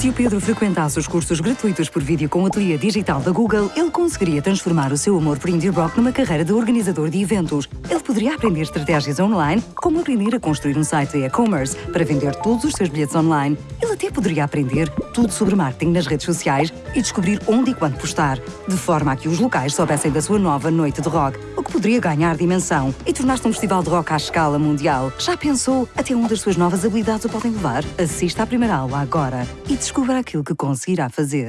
Se o Pedro frequentasse os cursos gratuitos por vídeo com o ateliê digital da Google, ele conseguiria transformar o seu amor por indie rock numa carreira de organizador de eventos. Ele poderia aprender estratégias online, como aprender a construir um site de e-commerce para vender todos os seus bilhetes online. Ele até poderia aprender tudo sobre marketing nas redes sociais e descobrir onde e quando postar, de forma a que os locais soubessem da sua nova noite de rock, o que poderia ganhar dimensão e tornar-se um festival de rock à escala mundial. Já pensou até onde as suas novas habilidades o podem levar? Assista à primeira aula agora e descubra aquilo que conseguirá fazer.